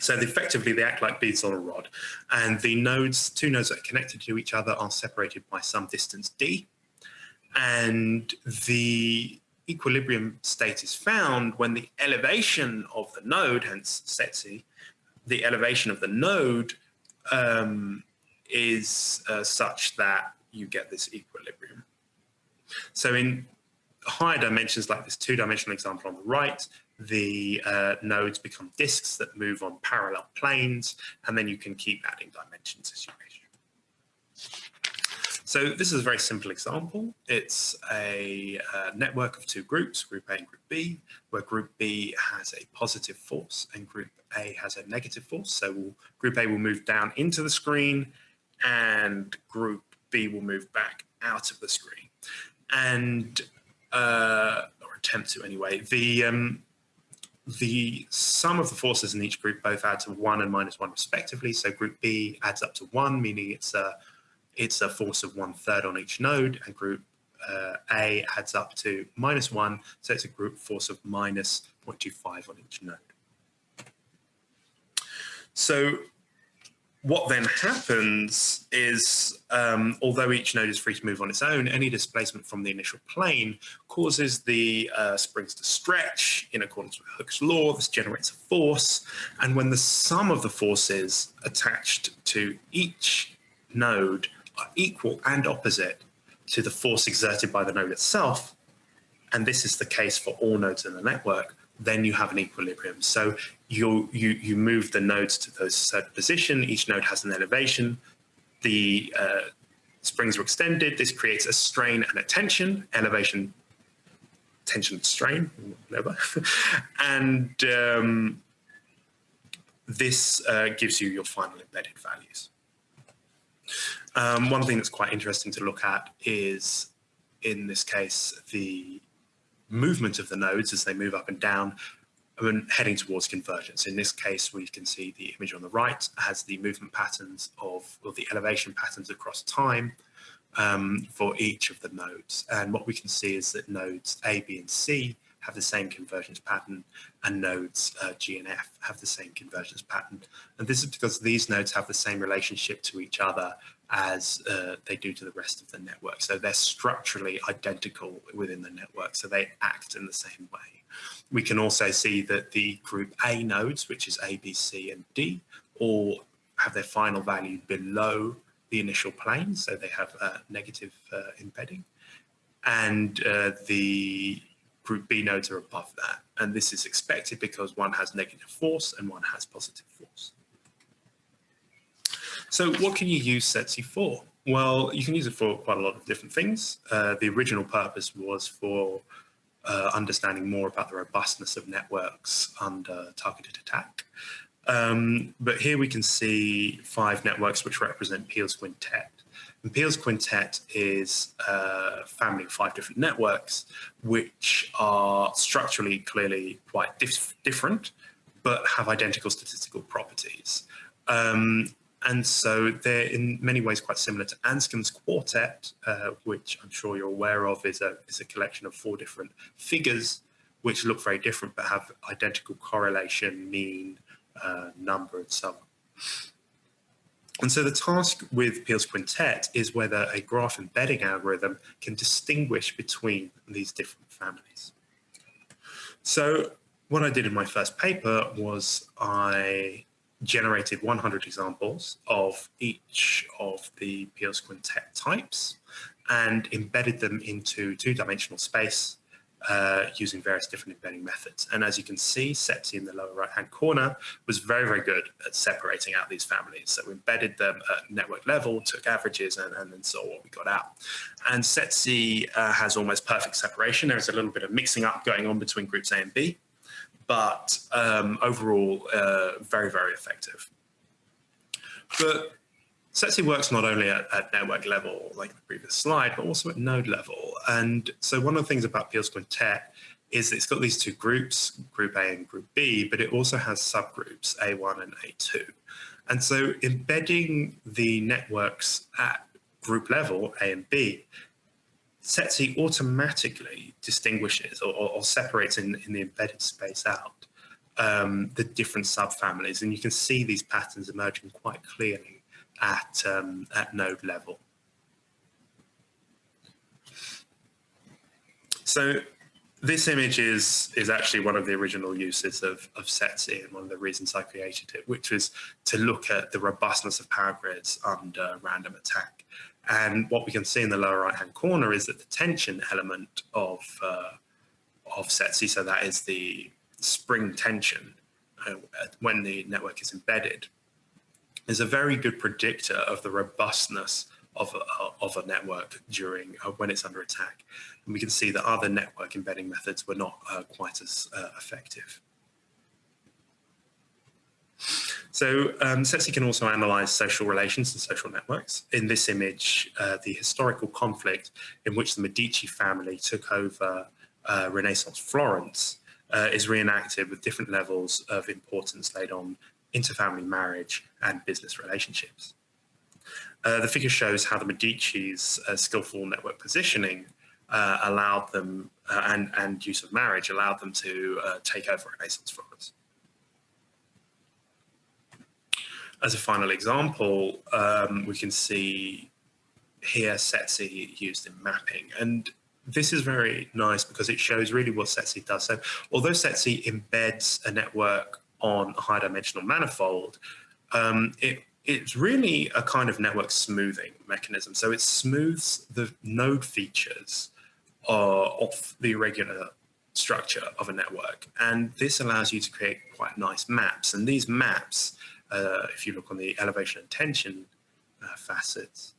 So effectively they act like beads on a rod and the nodes, two nodes that are connected to each other are separated by some distance d and the equilibrium state is found when the elevation of the node, hence SETSe, the elevation of the node um, is uh, such that you get this equilibrium. So in higher dimensions like this two-dimensional example on the right, the uh, nodes become disks that move on parallel planes, and then you can keep adding dimensions as you wish. So this is a very simple example. It's a, a uh, network of two groups, group A and group B, where group B has a positive force and group A has a negative force. So we'll, group A will move down into the screen and group B will move back out of the screen. And, uh, or attempt to anyway, the, um, the sum of the forces in each group both add to one and minus one respectively. So group B adds up to one, meaning it's a, it's a force of one third on each node and group uh, A adds up to minus one. So it's a group force of minus 0.25 on each node. So what then happens is, um, although each node is free to move on its own, any displacement from the initial plane causes the uh, springs to stretch in accordance with Hooke's law. This generates a force. And when the sum of the forces attached to each node are equal and opposite to the force exerted by the node itself, and this is the case for all nodes in the network, then you have an equilibrium. So you, you, you move the nodes to those certain position. Each node has an elevation. The uh, springs are extended. This creates a strain and a tension, elevation, tension, strain, whatever. and um, this uh, gives you your final embedded values. Um, one thing that's quite interesting to look at is, in this case, the movement of the nodes as they move up and down and heading towards convergence. In this case, we can see the image on the right has the movement patterns of, or the elevation patterns across time um, for each of the nodes. And what we can see is that nodes A, B, and C have the same convergence pattern and nodes uh, G and F have the same convergence pattern. And this is because these nodes have the same relationship to each other as uh, they do to the rest of the network. So they're structurally identical within the network. So they act in the same way. We can also see that the group A nodes, which is A, B, C, and D, all have their final value below the initial plane. So they have a negative uh, embedding. And uh, the group B nodes are above that. And this is expected because one has negative force and one has positive force. So what can you use SETSe for? Well, you can use it for quite a lot of different things. Uh, the original purpose was for uh, understanding more about the robustness of networks under targeted attack. Um, but here we can see five networks which represent Peel's quintet. And Peel's quintet is a family of five different networks, which are structurally clearly quite dif different, but have identical statistical properties. Um, and so they're in many ways quite similar to Anscombe's quartet, uh, which I'm sure you're aware of is a, is a collection of four different figures which look very different but have identical correlation, mean, uh, number, and so on. And so the task with Peel's quintet is whether a graph embedding algorithm can distinguish between these different families. So what I did in my first paper was I generated 100 examples of each of the Peel's quintet types and embedded them into two-dimensional space uh, using various different embedding methods. And as you can see, SETSe in the lower right-hand corner was very, very good at separating out these families. So we embedded them at network level, took averages, and, and then saw what we got out. And SETSe uh, has almost perfect separation. There's a little bit of mixing up going on between groups A and B, but um, overall, uh, very, very effective. But SETSe works not only at, at, network level, like the previous slide, but also at node level. And so one of the things about Peel's Quintet is it's got these two groups, group A and group B, but it also has subgroups, A1 and A2. And so embedding the networks at group level, A and B, SETSe automatically distinguishes or, or, or separates in, in, the embedded space out um, the different subfamilies. And you can see these patterns emerging quite clearly at, um, at node level. So this image is, is actually one of the original uses of, of SETSe and one of the reasons I created it, which was to look at the robustness of power grids under random attack. And what we can see in the lower right-hand corner is that the tension element of, uh, of SETSe, so that is the spring tension uh, when the network is embedded, is a very good predictor of the robustness of a, of a network during uh, when it's under attack. And we can see that other network embedding methods were not uh, quite as uh, effective. So um, can also analyze social relations and social networks. In this image, uh, the historical conflict in which the Medici family took over uh, Renaissance Florence uh, is reenacted with different levels of importance laid on interfamily marriage, and business relationships. Uh, the figure shows how the Medici's uh, skillful network positioning uh, allowed them, uh, and, and use of marriage allowed them to uh, take over Renaissance Florence. As a final example, um, we can see here SETSe used in mapping. And this is very nice because it shows really what SETSe does. So although SETSe embeds a network on a high dimensional manifold, um, it, it's really a kind of network smoothing mechanism. So it smooths the node features uh, of the irregular structure of a network. And this allows you to create quite nice maps. And these maps, uh, if you look on the elevation and tension uh, facets,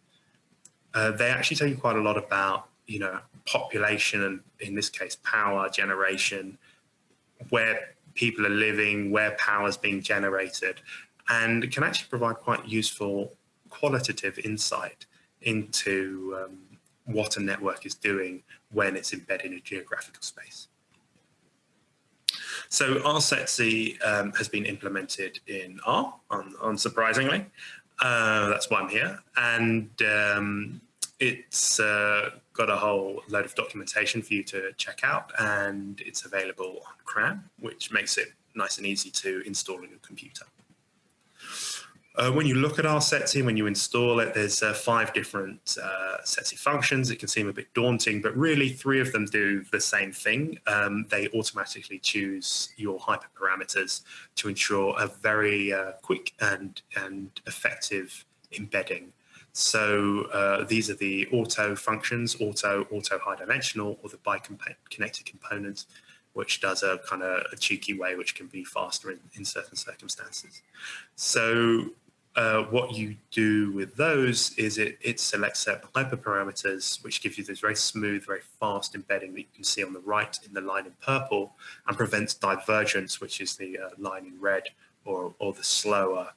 uh, they actually tell you quite a lot about, you know, population and in this case, power generation, where people are living, where power is being generated, and can actually provide quite useful qualitative insight into um, what a network is doing when it's embedded in a geographical space. So rsetse um, has been implemented in R, un unsurprisingly. Uh, that's why I'm here. And um, it's uh, got a whole load of documentation for you to check out and it's available on CRAN, which makes it nice and easy to install on your computer. Uh, when you look at rsetse, when you install it, there's uh, five different uh, SETSe functions. It can seem a bit daunting, but really three of them do the same thing. Um, they automatically choose your hyperparameters to ensure a very uh, quick and, and effective embedding so uh, these are the auto functions, auto, auto high dimensional, or the bi-connected component, which does a kind of a cheeky way, which can be faster in, in certain circumstances. So uh, what you do with those is it, it selects certain hyperparameters, which gives you this very smooth, very fast embedding that you can see on the right in the line in purple, and prevents divergence, which is the uh, line in red, or, or the slower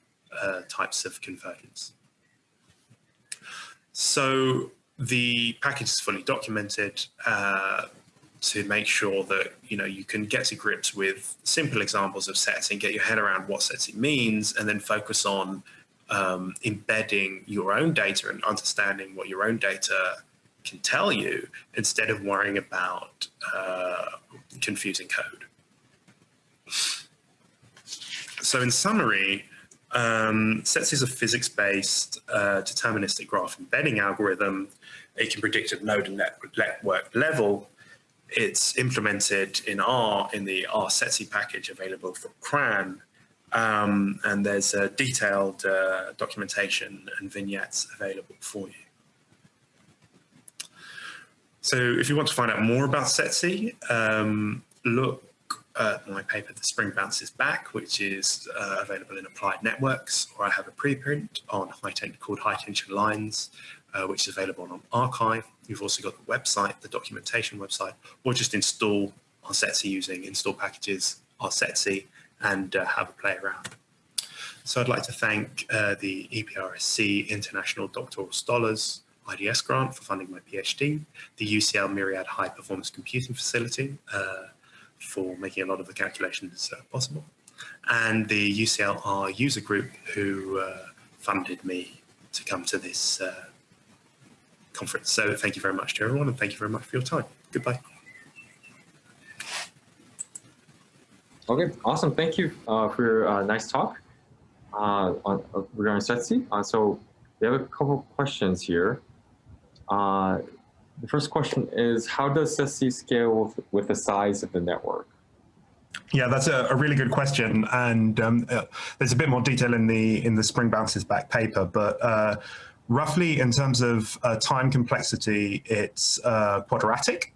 uh, types of convergence. So the package is fully documented uh, to make sure that you know you can get to grips with simple examples of SETSe, get your head around what SETSe means, and then focus on um, embedding your own data and understanding what your own data can tell you instead of worrying about uh, confusing code. So in summary, Um, SETSe is a physics-based uh, deterministic graph embedding algorithm. It can predict at node and network level. It's implemented in R in the R SETSe package available from CRAN. Um, and there's a detailed uh, documentation and vignettes available for you. So if you want to find out more about SETSe, um, look uh, my paper, The Spring Bounces Back, which is uh, available in Applied Networks, or I have a preprint on high tension called High Tension Lines, uh, which is available on arXiv. You've also got the website, the documentation website, or just install our rsetse using install packages our rsetse and uh, have a play around. So I'd like to thank uh, the EPRSC International Doctoral Scholars IDS grant for funding my PhD, the UCL Myriad High Performance Computing Facility, uh, for making a lot of the calculations uh, possible. And the UCLR user group who uh, funded me to come to this uh, conference. So thank you very much to everyone and thank you very much for your time. Goodbye. Okay, awesome. Thank you uh, for your uh, nice talk uh, on, regarding SETSe. so we have a couple questions here. The first question is, how does SETSe scale with, with the size of the network? Yeah, that's a, a really good question, and um, uh, there's a bit more detail in the in the Spring Bounces Back paper, but uh, roughly in terms of uh, time complexity, it's uh, quadratic.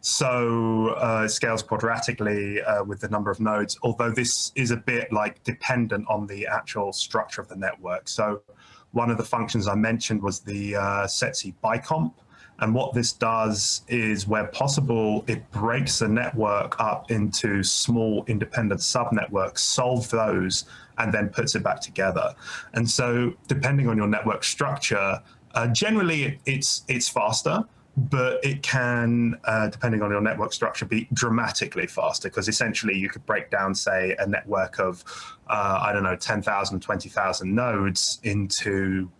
So uh, it scales quadratically uh, with the number of nodes, although this is a bit like dependent on the actual structure of the network. So one of the functions I mentioned was the SETSe bicomp, and what this does is where possible, it breaks a network up into small independent subnetworks, solve those, and then puts it back together. And so depending on your network structure, uh, generally it's, it's faster, but it can, uh, depending on your network structure, be dramatically faster because essentially you could break down, say, a network of, uh, I don't know, 10,000, 20,000 nodes into,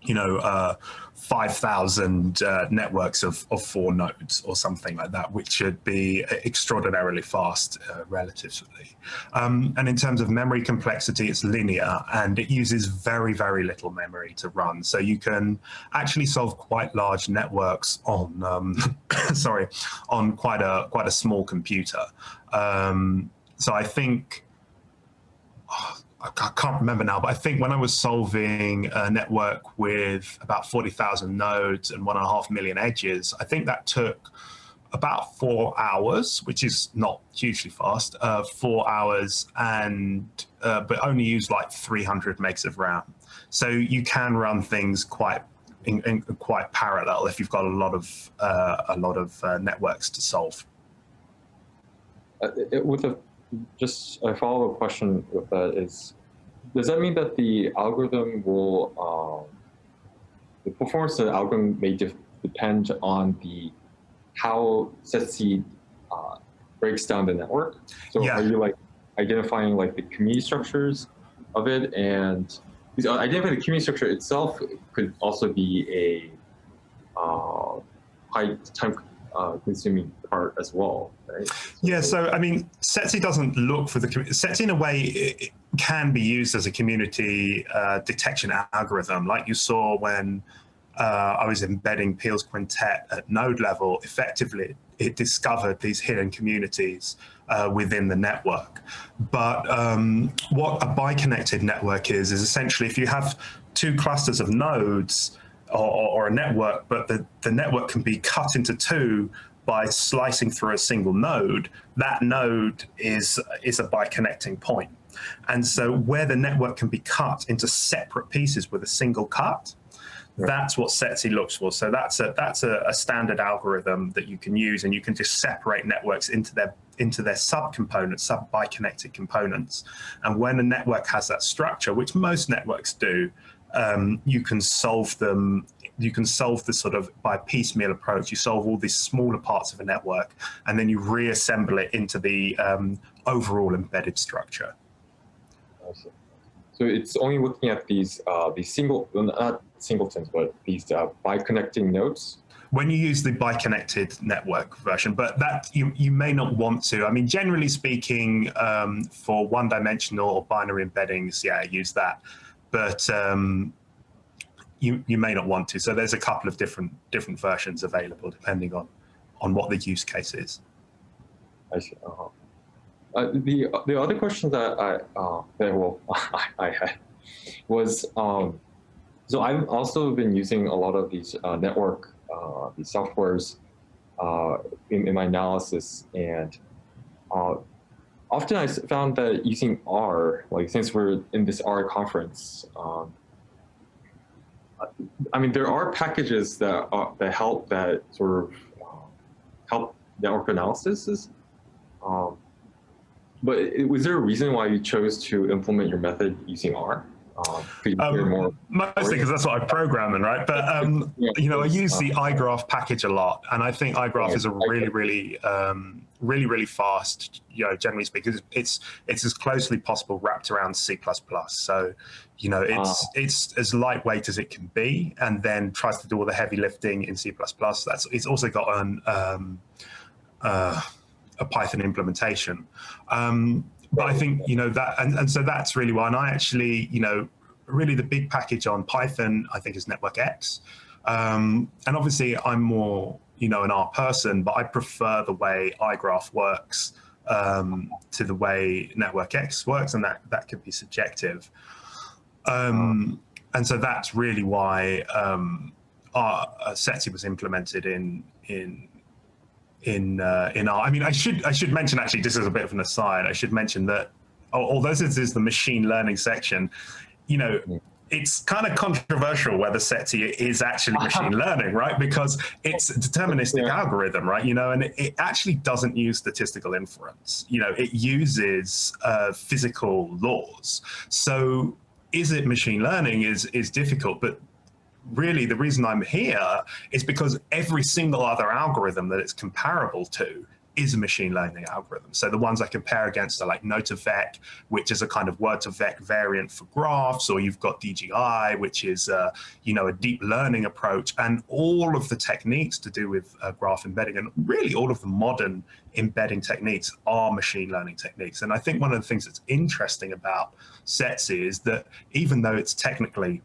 you know, uh, 5,000 uh, networks of, of four nodes or something like that, which should be extraordinarily fast uh, relatively. Um, and in terms of memory complexity, it's linear and it uses very, very little memory to run. So you can actually solve quite large networks on, um, sorry, on quite a, quite a small computer. Um, so I think, oh, I can't remember now, but I think when I was solving a network with about 40,000 nodes and one and a half million edges, I think that took about four hours, which is not hugely fast, uh, four hours, and uh, but only used like 300 megs of RAM. So you can run things quite in, in, quite parallel if you've got a lot of uh, a lot of uh, networks to solve. Uh, it, with a just a follow-up question with that is, does that mean that the algorithm will, um, the performance of the algorithm may de depend on the how SETSe uh, breaks down the network? So yeah. are you like identifying like the community structures of it and uh, identifying the community structure itself could also be a uh, high time uh, consuming part as well, right? Yeah, so I mean, SETSe doesn't look for the SETSe in a way can be used as a community uh, detection algorithm, like you saw when uh, I was embedding Peel's quintet at node level. Effectively, it discovered these hidden communities uh, within the network. But um, what a biconnected network is is essentially if you have two clusters of nodes or, or a network, but the, the network can be cut into two by slicing through a single node, that node is, is a biconnecting point. And so where the network can be cut into separate pieces with a single cut, right. that's what SETSe looks for. So that's a that's a, a, standard algorithm that you can use, and you can just separate networks into their into their subcomponents, sub biconnected components. And when a network has that structure, which most networks do, um, you can solve them you can solve this sort of by piecemeal approach. You solve all these smaller parts of a network, and then you reassemble it into the um, overall embedded structure. So it's only looking at these uh, these single, not singletons, but these uh, by connecting nodes. when you use the bi-connected network version, but that you, you may not want to. I mean, generally speaking, um, for one-dimensional or binary embeddings, yeah, use that. But um, you, you may not want to. So there's a couple of different different versions available depending on on what the use case is. I see. Uh -huh. uh, the the other question that I uh, that well I, had was um, so I've also been using a lot of these uh, network uh, these softwares uh, in, in, my analysis. And uh, often I found that using R, like since we're in this R conference, um, I mean, there are packages that that help that sort of uh, help network analysis. Um, but was there a reason why you chose to implement your method using R? Um, um, mostly because that's what I program in, right? But um, yeah, you know, I use the iGraph package a lot, and I think iGraph is a really, really, um, really, really fast. You know, generally speaking, it's it's as closely possible wrapped around C++. So, you know, it's it's as lightweight as it can be, and then tries to do all the heavy lifting in C++. That's it's also got an um, uh, a Python implementation. Um, but I think, you know, that, and, and so that's really why, and I actually, you know, really the big package on Python, I think is NetworkX. Um, and obviously I'm more, you know, an R person, but I prefer the way iGraph works um, to the way NetworkX works, and that, that could be subjective. Um, and so that's really why um, our uh, SETSe was implemented in, in in uh, in our. I mean, I should I should mention actually, just as a bit of an aside, I should mention that although this is the machine learning section, you know. It's kind of controversial whether SETSe is actually machine learning, right? Because it's a deterministic yeah. algorithm, right? You know, and it, it, actually doesn't use statistical inference. You know, it uses uh, physical laws. So is it machine learning is is difficult, but really the reason I'm here is because every single other algorithm that it's comparable to is a machine learning algorithm. So the ones I compare against are like node2vec, which is a kind of word2vec variant for graphs, or you've got DGI, which is, uh, you know, a deep learning approach, and all of the techniques to do with uh, graph embedding, and really all of the modern embedding techniques are machine learning techniques. And I think one of the things that's interesting about SETSe is that even though it's technically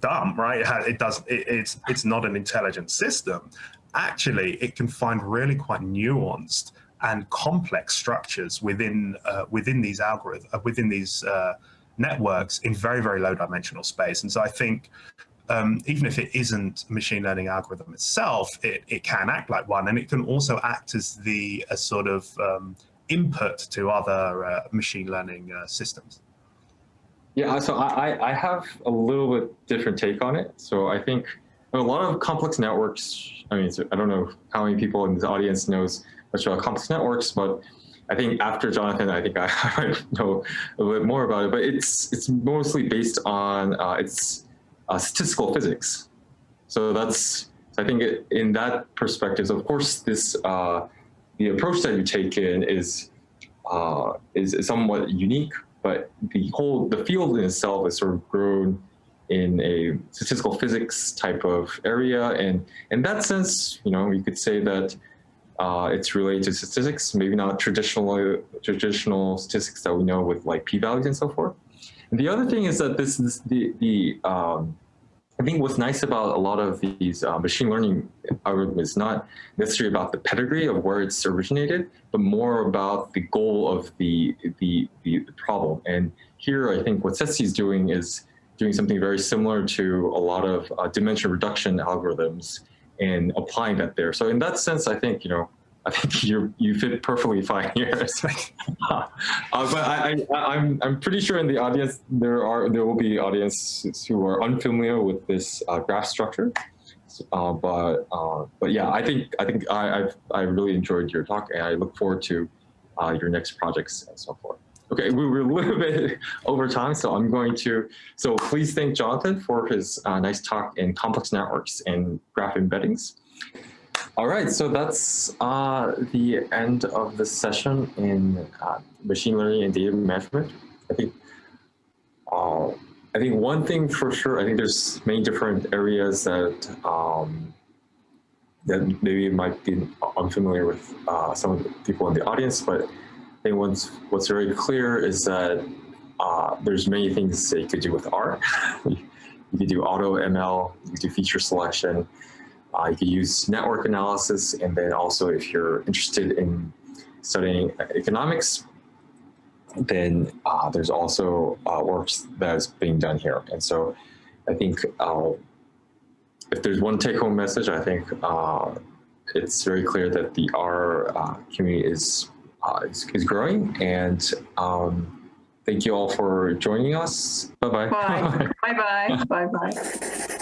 dumb, right? It, has, it does. It, it's it's not an intelligent system. Actually, it can find really quite nuanced and complex structures within uh, within these algorithms, uh, within these uh, networks in very very low dimensional space. And so I think. Um, even if it isn't a machine learning algorithm itself, it, it can act like one, and it can also act as the a sort of um, input to other uh, machine learning uh, systems. Yeah, so I, I have a little bit different take on it. So I think a lot of complex networks, I mean, I don't know how many people in this audience knows much about complex networks, but I think after Jonathan, I think I, know a bit more about it, but it's it's mostly based on uh, its uh, statistical physics. So that's, I think it, in that perspective, of course, this uh, the approach that you take in is, uh, is, is somewhat unique, but the whole, the field in itself has sort of grown in a statistical physics type of area. And in that sense, you know, you could say that uh, it's related to statistics, maybe not traditional traditional statistics that we know with like p-values and so forth. And the other thing is that this is the the um, I think what's nice about a lot of these uh, machine learning algorithms is not necessarily about the pedigree of where it's originated, but more about the goal of the, the, the problem. And here, I think what SETSe is doing is doing something very similar to a lot of uh, dimension reduction algorithms and applying that there. So in that sense, I think, you know, I think you you fit perfectly fine here. uh, but I, I am I'm, I'm pretty sure in the audience there are there will be audiences who are unfamiliar with this uh, graph structure. Uh, but uh, but yeah, I think I think I I've, I really enjoyed your talk, and I look forward to uh, your next projects and so forth. Okay, we were a little bit over time, so I'm going to, so please thank Jonathan for his uh, nice talk in complex networks and graph embeddings. All right, so that's uh, the end of the session in uh, machine learning and data management. I think uh, I think one thing for sure, I think there's many different areas that um, that maybe might be unfamiliar with uh, some of the people in the audience, but think what's, what's very clear is that uh, there's many things that you could do with R. you could do auto ML, you could do feature selection, uh, you could use network analysis, and then also if you're interested in studying economics, then uh, there's also uh, works that's being done here. And so I think uh, if there's one take-home message, I think uh, it's very clear that the R uh, community is, uh, is, is growing. And um, thank you all for joining us. Bye-bye. Bye. Bye-bye. Bye-bye.